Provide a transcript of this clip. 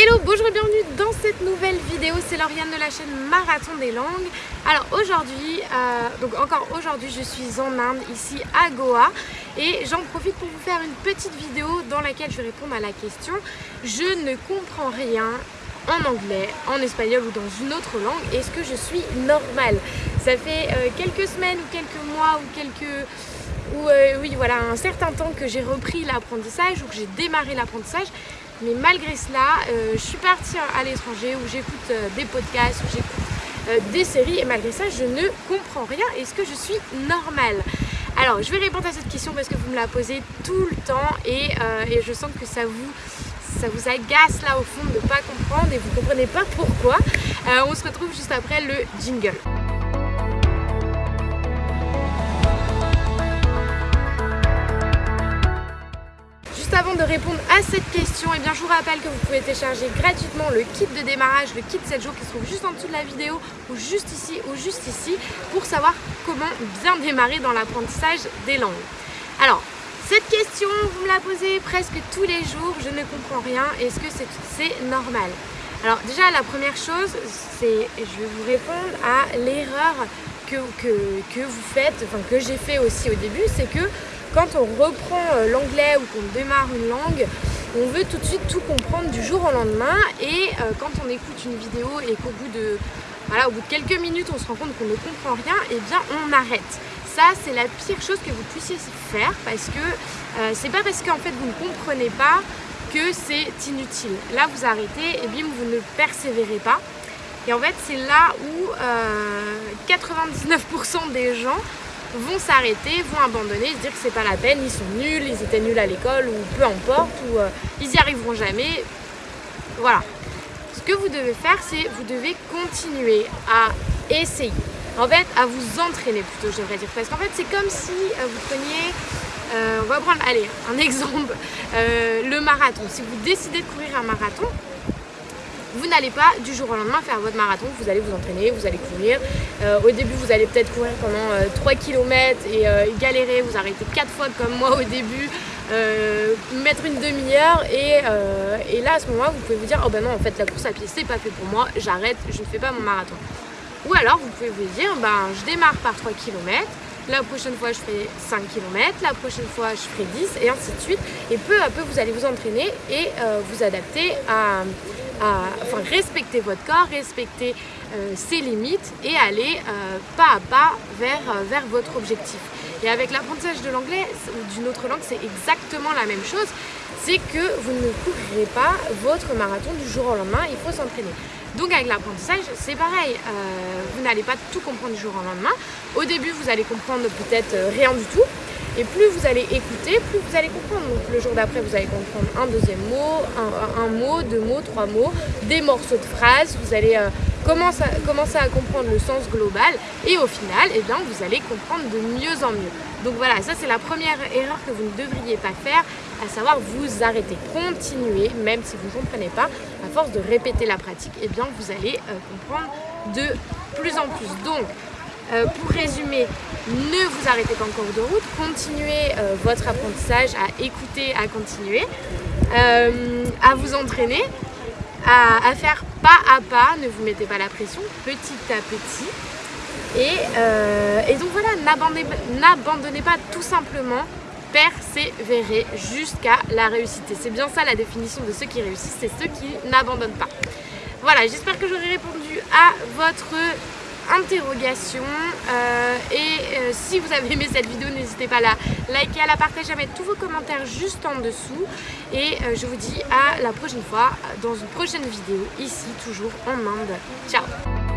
Hello, bonjour et bienvenue dans cette nouvelle vidéo, c'est Lauriane de la chaîne Marathon des Langues. Alors aujourd'hui, euh, donc encore aujourd'hui je suis en Inde, ici à Goa et j'en profite pour vous faire une petite vidéo dans laquelle je vais répondre à la question Je ne comprends rien en anglais, en espagnol ou dans une autre langue, est-ce que je suis normale? Ça fait euh, quelques semaines ou quelques mois ou quelques... Ou euh, oui voilà un certain temps que j'ai repris l'apprentissage ou que j'ai démarré l'apprentissage mais malgré cela, euh, je suis partie à l'étranger où j'écoute euh, des podcasts, où j'écoute euh, des séries et malgré ça, je ne comprends rien. Est-ce que je suis normale? Alors, je vais répondre à cette question parce que vous me la posez tout le temps et, je sens que ça vous ça vous agace là au fond de ne pas comprendre et vous ne comprenez pas pourquoi. on se retrouve juste après le jingle. Avant de répondre à cette question, eh bien, je vous rappelle que vous pouvez télécharger gratuitement le kit de démarrage, le kit 7 jours qui se trouve juste en dessous de la vidéo ou juste ici ou juste ici pour savoir comment bien démarrer dans l'apprentissage des langues. Alors, cette question, vous me la posez presque tous les jours, je ne comprends rien, est-ce que c'est normal? Alors déjà, la première chose, c'est, je vais vous répondre à l'erreur que, que, que, vous faites, enfin que j'ai fait aussi au début, c'est que quand on reprend euh, l'anglais ou qu'on démarre une langue, on veut tout de suite tout comprendre du jour au lendemain et euh, quand on écoute une vidéo et qu'au bout de voilà, bout de quelques minutes on se rend compte qu'on ne comprend rien, et eh bien on arrête. Ça c'est la pire chose que vous puissiez faire parce que euh, c'est pas parce qu'en fait vous ne comprenez pas que c'est inutile. Là vous arrêtez et bim vous ne persévérez pas. Et en fait c'est là où 99% des gens vont s'arrêter, vont abandonner, se dire que c'est pas la peine, ils sont nuls, ils étaient nuls à l'école ou peu importe, ou euh, ils y arriveront jamais. Voilà. Ce que vous devez faire, c'est vous devez continuer à essayer. En fait, à vous entraîner plutôt, je devrais dire. Parce qu'en fait, c'est comme si euh, vous preniez, euh, on va prendre, allez, un exemple, le marathon. Si vous décidez de courir un marathon, vous n'allez pas du jour au lendemain faire votre marathon, vous allez vous entraîner, vous allez courir. Euh, au début, vous allez peut-être courir pendant 3 euh, km euh, et galérer, vous arrêtez 4 fois comme moi au début, mettre une demi-heure et, là à ce moment-là, vous pouvez vous dire, oh ben non, en fait la course à pied c'est pas fait pour moi, j'arrête, je ne fais pas mon marathon. Ou alors vous pouvez vous dire, ben je démarre par 3 km, la prochaine fois je ferai 5 km, la prochaine fois je ferai 10 et ainsi de suite. Et peu à peu vous allez vous entraîner et vous adapter à, respecter votre corps, respecter euh, ses limites et aller euh, pas à pas vers, euh, vers votre objectif. Et avec l'apprentissage de l'anglais ou d'une autre langue, c'est exactement la même chose. C'est que vous ne courrez pas votre marathon du jour au lendemain, il faut s'entraîner. Donc avec l'apprentissage, c'est pareil, vous n'allez pas tout comprendre du jour au lendemain. Au début, vous allez comprendre peut-être rien du tout, et plus vous allez écouter, plus vous allez comprendre. Donc le jour d'après, vous allez comprendre un deuxième mot, un, mot, deux mots, trois mots, des morceaux de phrases. Vous allez euh, commencer, à, comprendre le sens global. Et au final, eh bien, vous allez comprendre de mieux en mieux. Donc voilà, ça c'est la première erreur que vous ne devriez pas faire, à savoir vous arrêter. Continuez, même si vous ne comprenez pas, à force de répéter la pratique, eh bien, vous allez euh, comprendre de plus en plus. Donc, euh, pour résumer, ne vous arrêtez pas en cours de route, continuez euh, votre apprentissage à écouter, à continuer, euh, à vous entraîner, à, faire pas à pas, ne vous mettez pas la pression, petit à petit. Et, donc voilà, n'abandonnez pas tout simplement, persévérer jusqu'à la réussite. C'est bien ça la définition de ceux qui réussissent, c'est ceux qui n'abandonnent pas. Voilà, j'espère que j'aurai répondu à votre interrogation euh, et euh, si vous avez aimé cette vidéo n'hésitez pas à la liker, à la partager, à mettre tous vos commentaires juste en dessous et euh, je vous dis à la prochaine fois dans une prochaine vidéo ici toujours en Inde. Ciao